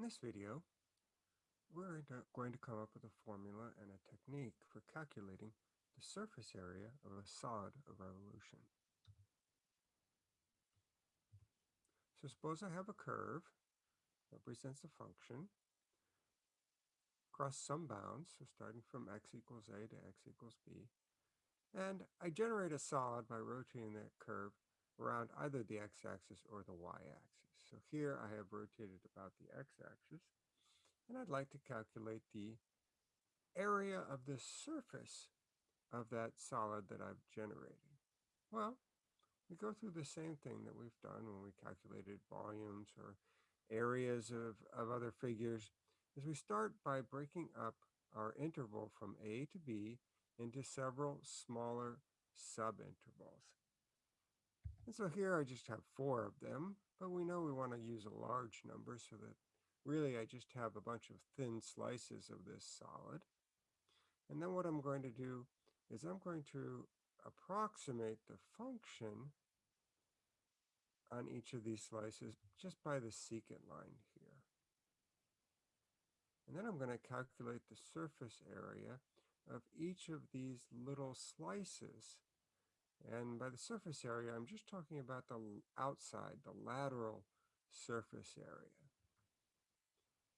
In this video, we're going to come up with a formula and a technique for calculating the surface area of a solid of revolution. So suppose I have a curve, that represents a function, across some bounds, so starting from x equals a to x equals b, and I generate a solid by rotating that curve around either the x-axis or the y-axis. So here I have rotated about the x-axis, and I'd like to calculate the area of the surface of that solid that I've generated. Well, we go through the same thing that we've done when we calculated volumes or areas of, of other figures, is we start by breaking up our interval from A to B into several smaller subintervals. And so here I just have four of them, but we know we want to use a large number so that really I just have a bunch of thin slices of this solid. And then what I'm going to do is I'm going to approximate the function on each of these slices just by the secant line here. And then I'm going to calculate the surface area of each of these little slices and by the surface area, I'm just talking about the outside, the lateral surface area.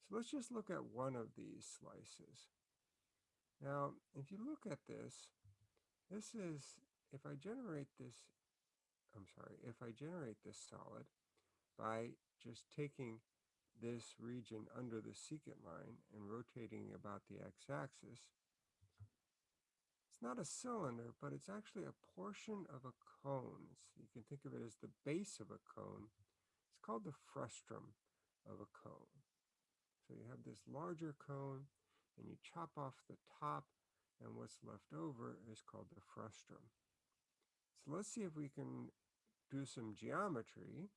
So let's just look at one of these slices. Now, if you look at this, this is, if I generate this, I'm sorry, if I generate this solid by just taking this region under the secant line and rotating about the x-axis, not a cylinder, but it's actually a portion of a cone. So you can think of it as the base of a cone. It's called the frustum of a cone. So you have this larger cone and you chop off the top and what's left over is called the frustum. So let's see if we can do some geometry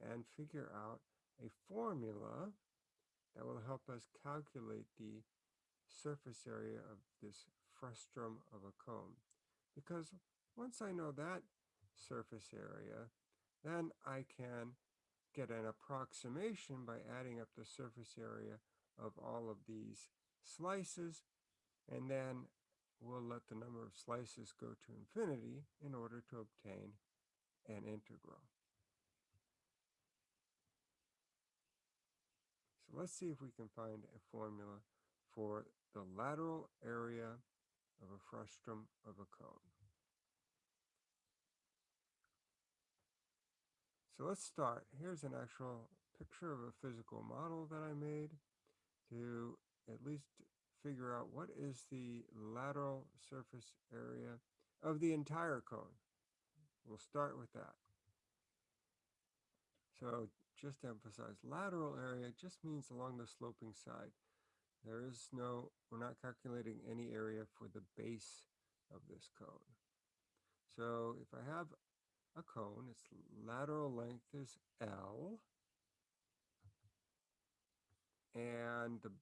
and figure out a formula that will help us calculate the surface area of this frustum of a cone. Because once I know that surface area, then I can get an approximation by adding up the surface area of all of these slices, and then we'll let the number of slices go to infinity in order to obtain an integral. So let's see if we can find a formula for the lateral area of a frustum of a cone. So let's start. Here's an actual picture of a physical model that I made to at least figure out what is the lateral surface area of the entire cone. We'll start with that. So just to emphasize, lateral area just means along the sloping side. There is no, we're not calculating any area for the base of this cone. So if I have a cone, its lateral length is L, and the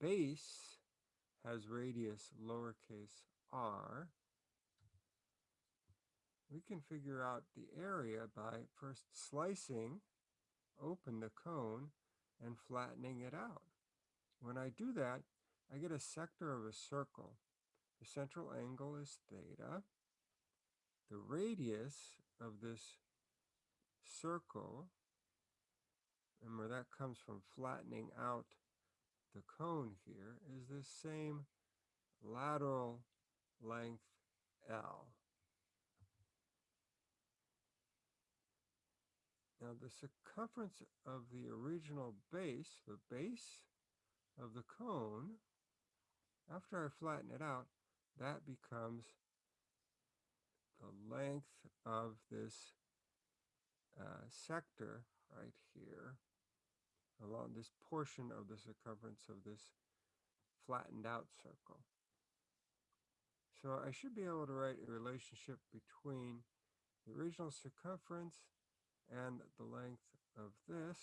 base has radius lowercase r, we can figure out the area by first slicing open the cone and flattening it out. When I do that, I get a sector of a circle. The central angle is theta. The radius of this circle, remember that comes from flattening out the cone here, is the same lateral length L. Now the circumference of the original base, the base of the cone, after I flatten it out, that becomes the length of this uh, sector right here along this portion of the circumference of this flattened out circle. So I should be able to write a relationship between the original circumference and the length of this.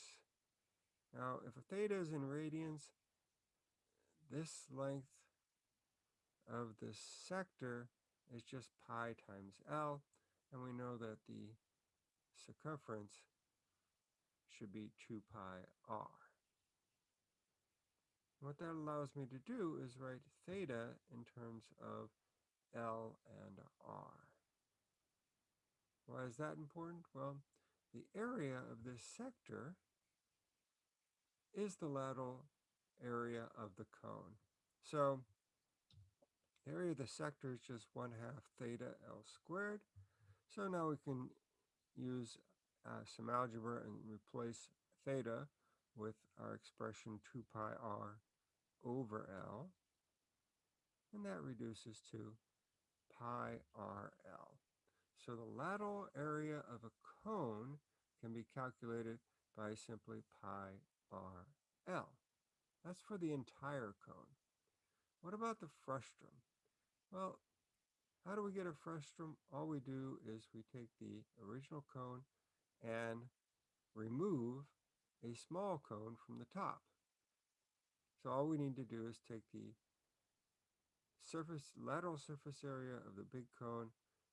Now, if theta is in radians, this length of this sector is just pi times L, and we know that the circumference should be 2 pi r. What that allows me to do is write theta in terms of L and R. Why is that important? Well, the area of this sector is the lateral area of the cone. So area of the sector is just 1 half theta L squared. So now we can use uh, some algebra and replace theta with our expression 2 pi r over L. And that reduces to pi RL. So the lateral area of a cone can be calculated by simply pi RL. That's for the entire cone. What about the frustum? Well, how do we get a frustum? All we do is we take the original cone and remove a small cone from the top. So all we need to do is take the surface lateral surface area of the big cone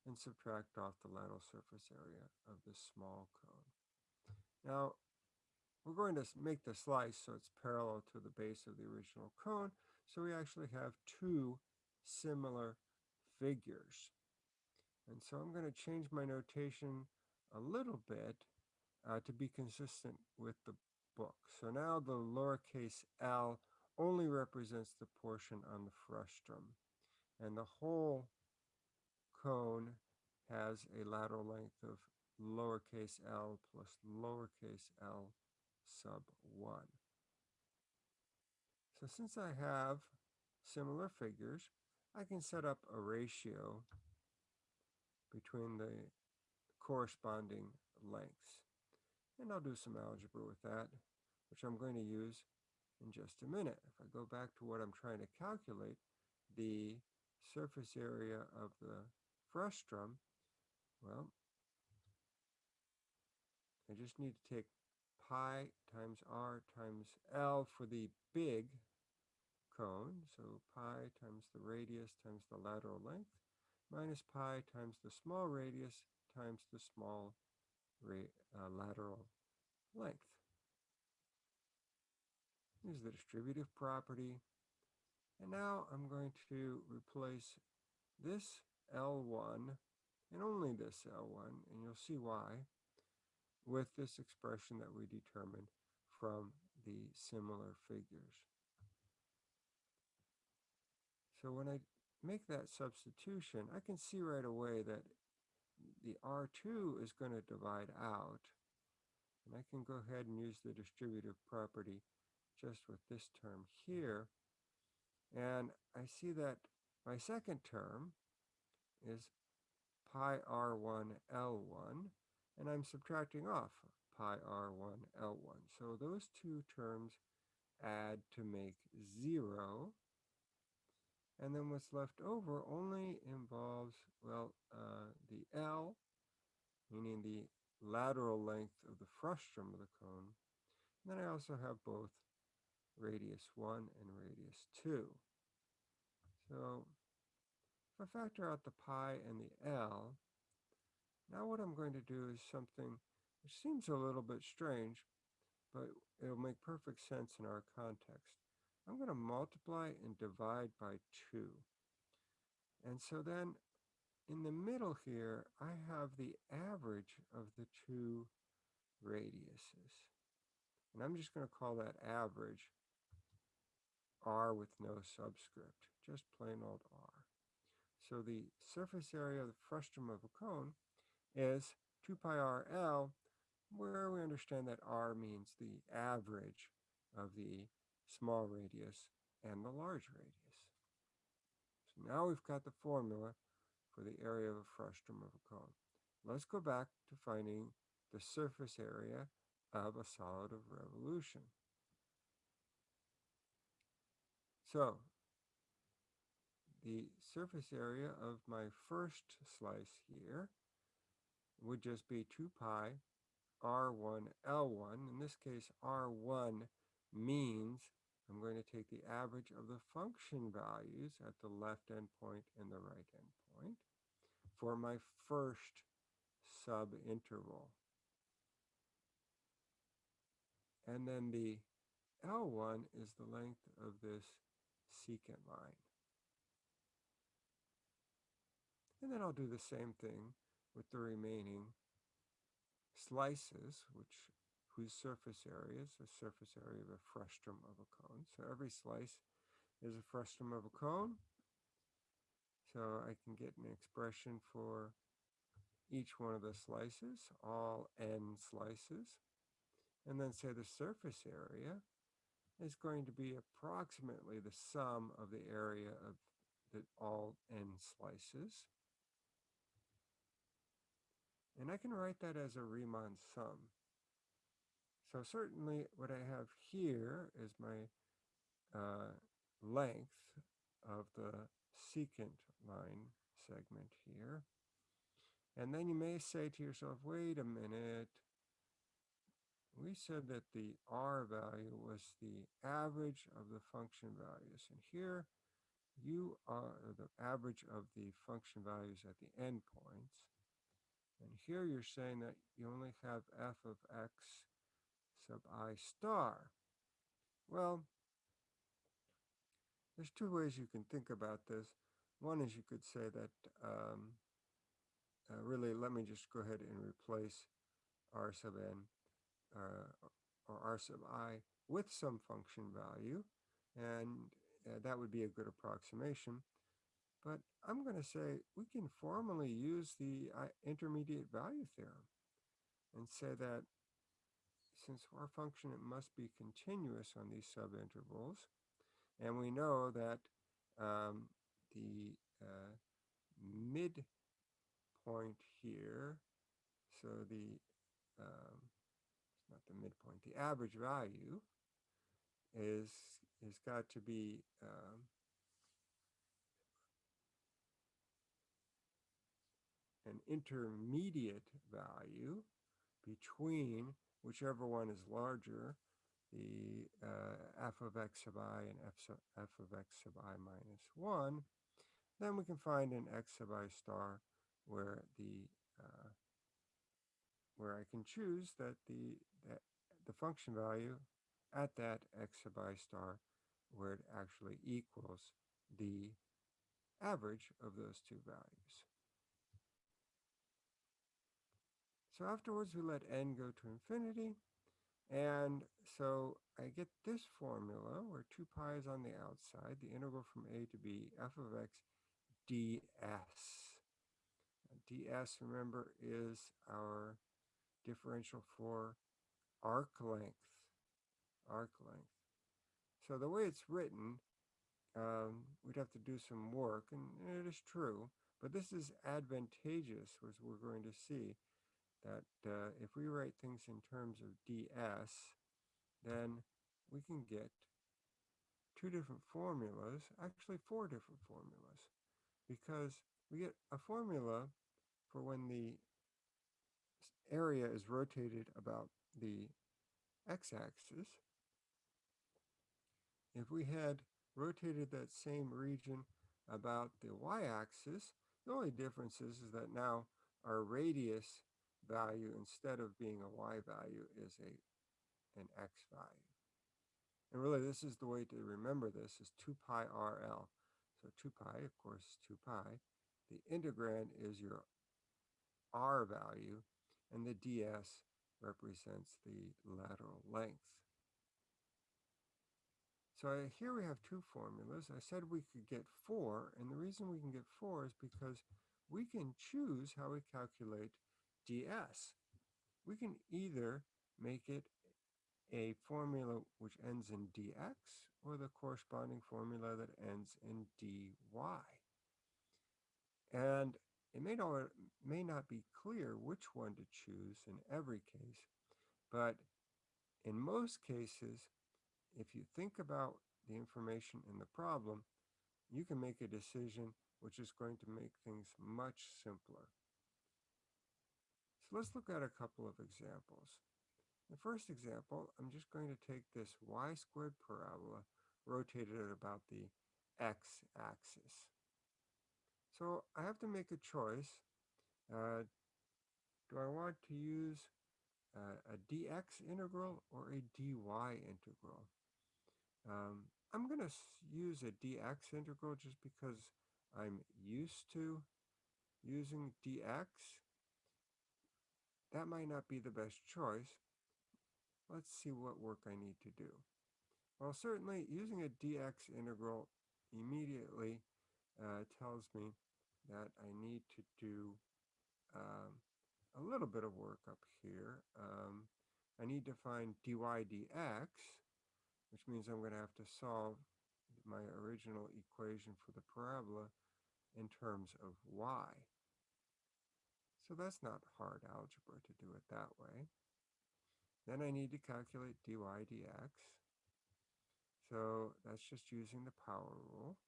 and subtract off the lateral surface area of the small cone. Now, we're going to make the slice so it's parallel to the base of the original cone, so we actually have two similar figures. And so I'm going to change my notation a little bit uh, to be consistent with the book. So now the lowercase l only represents the portion on the frustum. And the whole cone has a lateral length of lowercase l plus lowercase l sub 1. So since I have similar figures, I can set up a ratio between the corresponding lengths. And I'll do some algebra with that, which I'm going to use in just a minute. If I go back to what I'm trying to calculate, the surface area of the frustum, well, I just need to take pi times r times L for the big cone, so pi times the radius times the lateral length, minus pi times the small radius times the small uh, lateral length. This is the distributive property. And now I'm going to replace this L1 and only this L1, and you'll see why, with this expression that we determined from the similar figures. So when I make that substitution, I can see right away that the R2 is going to divide out. And I can go ahead and use the distributive property just with this term here. And I see that my second term is pi r1 L1, and I'm subtracting off pi r1 L1. So those two terms add to make 0. And then what's left over only involves, well, uh, the L, meaning the lateral length of the frustum of the cone. And then I also have both radius 1 and radius 2. So if I factor out the pi and the L, now what I'm going to do is something which seems a little bit strange, but it'll make perfect sense in our context. I'm going to multiply and divide by 2. And so then in the middle here, I have the average of the two radiuses. And I'm just going to call that average r with no subscript, just plain old r. So the surface area of the frustum of a cone is 2 pi r L, where we understand that r means the average of the small radius and the large radius. So now we've got the formula for the area of a frustum of a cone. Let's go back to finding the surface area of a solid of revolution. So the surface area of my first slice here would just be 2 pi r1 L1. In this case, r1 means I'm going to take the average of the function values at the left endpoint and the right endpoint for my first subinterval. And then the L1 is the length of this secant line. And then I'll do the same thing with the remaining slices, which whose surface area is the surface area of a frustum of a cone. So every slice is a frustum of a cone. So I can get an expression for each one of the slices, all n slices, and then say the surface area is going to be approximately the sum of the area of the all n slices. And I can write that as a Riemann sum. So certainly what I have here is my uh, length of the secant line segment here. And then you may say to yourself, wait a minute, we said that the R value was the average of the function values. And here you are the average of the function values at the endpoints. And here you're saying that you only have f of x sub i star. Well, there's two ways you can think about this. One is you could say that um, uh, really let me just go ahead and replace r sub n uh, or r sub i with some function value and uh, that would be a good approximation. But I'm going to say we can formally use the uh, intermediate value theorem and say that since our function it must be continuous on these subintervals, and we know that um, the uh, midpoint here, so the, um, it's not the midpoint, the average value is, is got to be um, an intermediate value between whichever one is larger, the uh, f of x sub i and f, sub, f of x sub i minus 1, then we can find an x sub i star where the uh, where I can choose that the that the function value at that x sub i star where it actually equals the average of those two values. So afterwards, we let n go to infinity. And so I get this formula where 2 pi is on the outside, the integral from a to b, f of x ds. ds, remember, is our differential for arc length. Arc length. So the way it's written, um, we'd have to do some work, and it is true, but this is advantageous, as we're going to see that uh, if we write things in terms of ds, then we can get two different formulas, actually four different formulas, because we get a formula for when the area is rotated about the x-axis. If we had rotated that same region about the y-axis, the only difference is, is that now our radius value instead of being a y value is a an x value. And really this is the way to remember this is 2 pi RL. So 2 pi, of course, is 2 pi. The integrand is your R value, and the ds represents the lateral length. So here we have two formulas. I said we could get four, and the reason we can get four is because we can choose how we calculate ds. We can either make it a formula which ends in dx or the corresponding formula that ends in dy. And it may not, may not be clear which one to choose in every case, but in most cases, if you think about the information in the problem, you can make a decision which is going to make things much simpler let's look at a couple of examples. The first example, I'm just going to take this y squared parabola, rotated at about the x-axis. So I have to make a choice. Uh, do I want to use uh, a dx integral or a dy integral? Um, I'm going to use a dx integral just because I'm used to using dx. That might not be the best choice. Let's see what work I need to do. Well, certainly using a dx integral immediately uh, tells me that I need to do um, a little bit of work up here. Um, I need to find dy dx, which means I'm going to have to solve my original equation for the parabola in terms of y. So that's not hard algebra to do it that way. Then I need to calculate dy dx. So that's just using the power rule.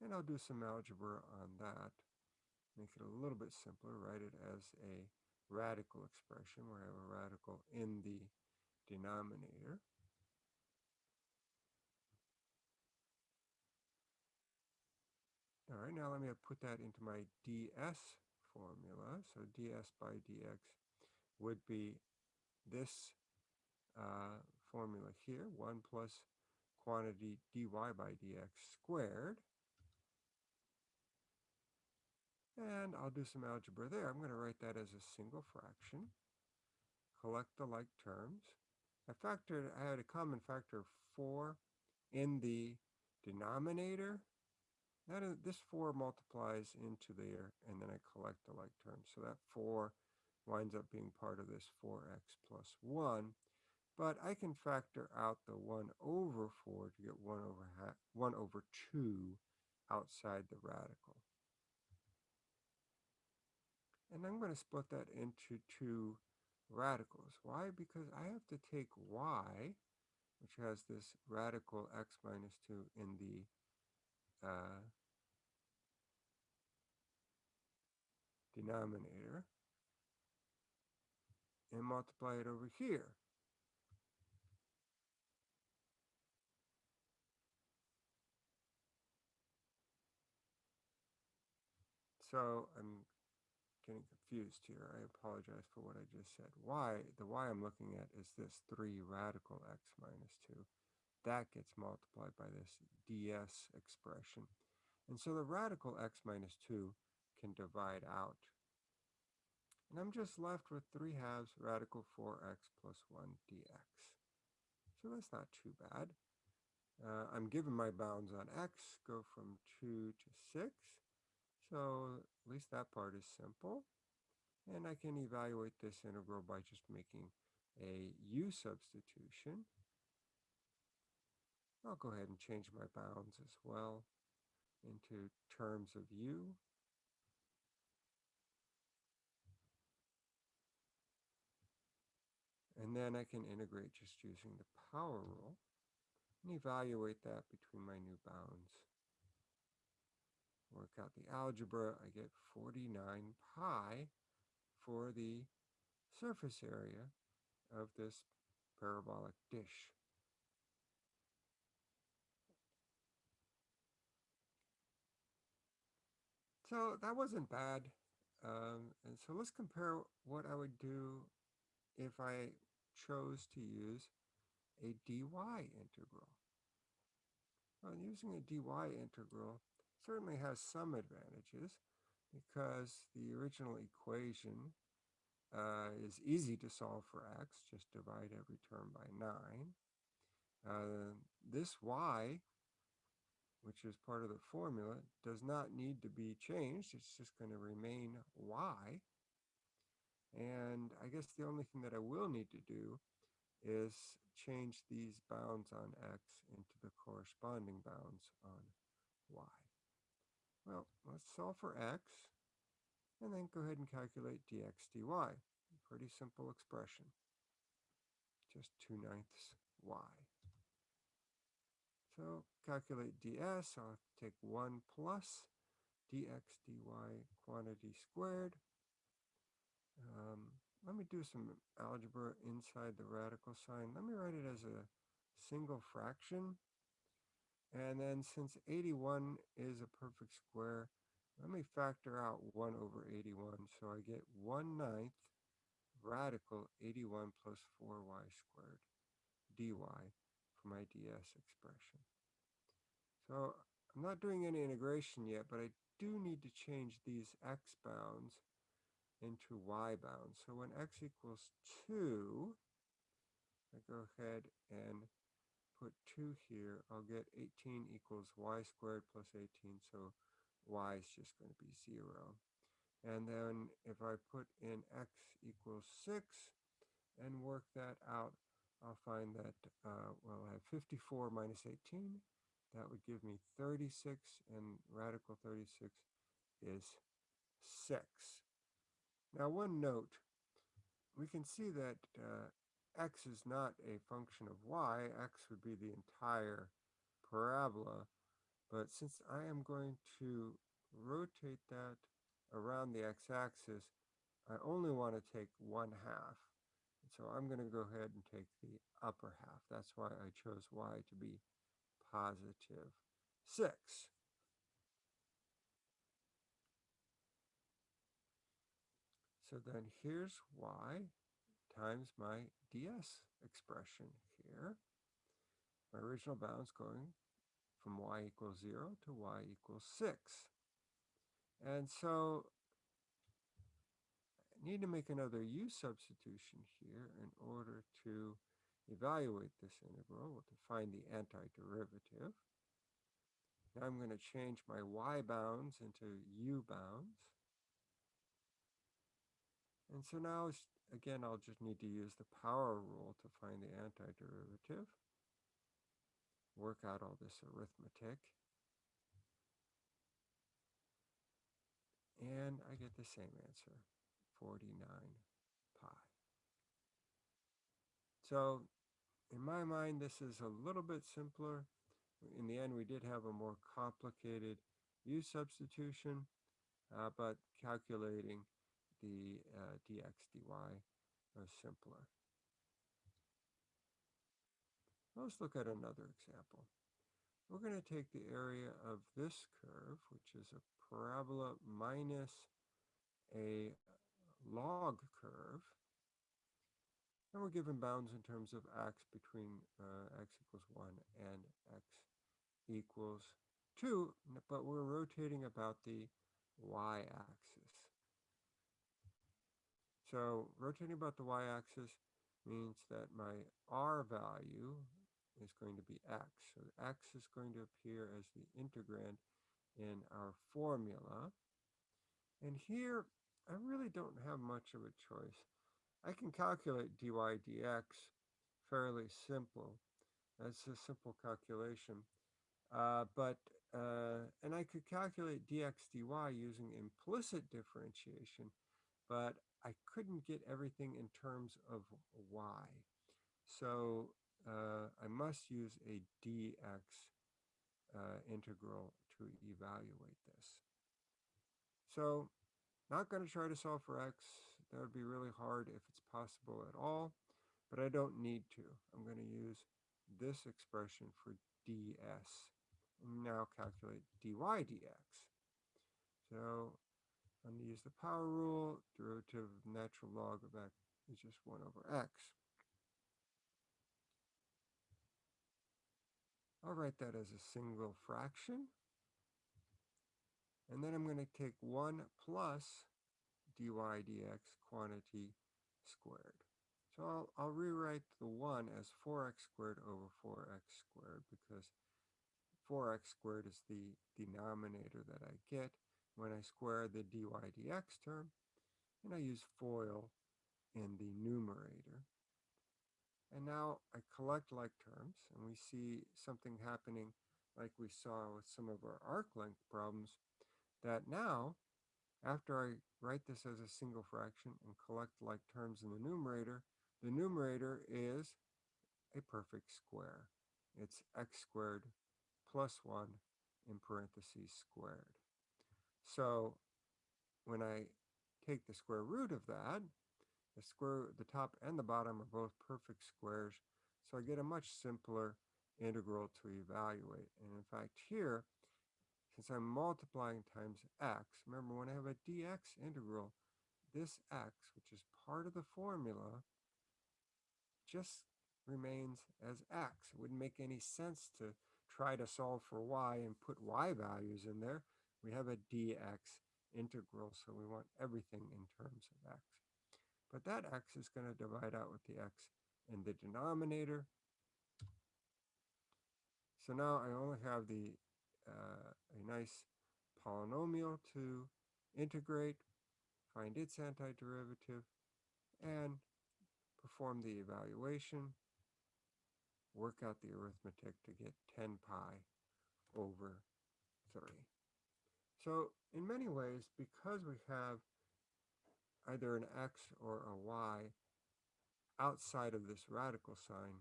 And I'll do some algebra on that. Make it a little bit simpler, write it as a radical expression where I have a radical in the denominator. All right, now let me put that into my ds formula. So ds by dx would be this uh, formula here, 1 plus quantity dy by dx squared. And I'll do some algebra there. I'm going to write that as a single fraction. Collect the like terms. I factored, I had a common factor of 4 in the denominator. That is, this 4 multiplies into there, and then I collect the like terms. So that 4 winds up being part of this 4x plus 1. But I can factor out the 1 over 4 to get 1 over, 1 over 2 outside the radical. And I'm going to split that into two radicals. Why? Because I have to take y, which has this radical x minus 2 in the uh, denominator, and multiply it over here. So I'm getting confused here. I apologize for what I just said. Y, the y I'm looking at is this 3 radical x minus 2. That gets multiplied by this ds expression. And so the radical x minus 2 can divide out. And I'm just left with 3 halves radical 4x plus 1 dx. So that's not too bad. Uh, I'm given my bounds on x, go from 2 to 6. So at least that part is simple. And I can evaluate this integral by just making a u substitution. I'll go ahead and change my bounds as well into terms of u. And then I can integrate just using the power rule and evaluate that between my new bounds work out the algebra, I get 49 pi for the surface area of this parabolic dish. So that wasn't bad. Um, and so let's compare what I would do if I chose to use a dy integral. Well, using a dy integral, certainly has some advantages because the original equation uh, is easy to solve for x, just divide every term by 9. Uh, this y, which is part of the formula, does not need to be changed. It's just going to remain y. And I guess the only thing that I will need to do is change these bounds on x into the corresponding bounds on y. Well, let's solve for x, and then go ahead and calculate dx dy. Pretty simple expression. Just 2 ninths y. So calculate ds, I'll take 1 plus dx dy quantity squared. Um, let me do some algebra inside the radical sign. Let me write it as a single fraction. And then since 81 is a perfect square, let me factor out 1 over 81. So I get 1 ninth radical 81 plus 4y squared. dy for my ds expression. So I'm not doing any integration yet, but I do need to change these x bounds into y bounds. So when x equals 2, I go ahead and put 2 here, I'll get 18 equals y squared plus 18, so y is just going to be 0. And then if I put in x equals 6 and work that out, I'll find that, uh, well, I have 54 minus 18. That would give me 36, and radical 36 is 6. Now, one note, we can see that uh, x is not a function of y. x would be the entire parabola. But since I am going to rotate that around the x-axis, I only want to take one half. So I'm going to go ahead and take the upper half. That's why I chose y to be positive 6. So then here's y times my ds expression here. My original bounds going from y equals 0 to y equals 6. And so I need to make another u substitution here in order to evaluate this integral to find the antiderivative. Now I'm going to change my y bounds into u bounds. And so now, again, I'll just need to use the power rule to find the antiderivative. Work out all this arithmetic. And I get the same answer, 49 pi. So in my mind, this is a little bit simpler. In the end, we did have a more complicated u substitution, uh, but calculating the uh, dx dy are simpler. Let's look at another example. We're going to take the area of this curve, which is a parabola minus a log curve, and we're given bounds in terms of x between uh, x equals 1 and x equals 2, but we're rotating about the y-axis. So rotating about the y-axis means that my r value is going to be x. So x is going to appear as the integrand in our formula. And here, I really don't have much of a choice. I can calculate dy dx fairly simple. That's a simple calculation. Uh, but, uh, and I could calculate dx dy using implicit differentiation, but I couldn't get everything in terms of y. So uh, I must use a dx uh, integral to evaluate this. So not going to try to solve for x. That would be really hard if it's possible at all, but I don't need to. I'm going to use this expression for ds now calculate dy dx. So I'm going to use the power rule. Derivative of natural log of x is just 1 over x. I'll write that as a single fraction. And then I'm going to take 1 plus dy dx quantity squared. So I'll, I'll rewrite the 1 as 4x squared over 4x squared because 4x squared is the denominator that I get when I square the dy dx term, and I use FOIL in the numerator. And now I collect like terms, and we see something happening like we saw with some of our arc length problems, that now after I write this as a single fraction and collect like terms in the numerator, the numerator is a perfect square. It's x squared plus 1 in parentheses squared. So when I take the square root of that, the square, the top and the bottom are both perfect squares. So I get a much simpler integral to evaluate. And in fact, here, since I'm multiplying times x, remember when I have a dx integral, this x, which is part of the formula, just remains as x. It wouldn't make any sense to try to solve for y and put y values in there. We have a dx integral, so we want everything in terms of x. But that x is going to divide out with the x in the denominator. So now I only have the uh, a nice polynomial to integrate, find its antiderivative, and perform the evaluation, work out the arithmetic to get 10 pi over 3. So in many ways, because we have either an x or a y outside of this radical sign,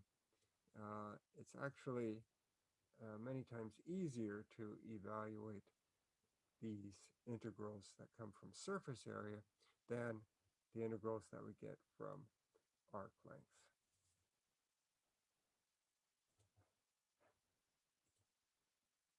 uh, it's actually uh, many times easier to evaluate these integrals that come from surface area than the integrals that we get from arc length.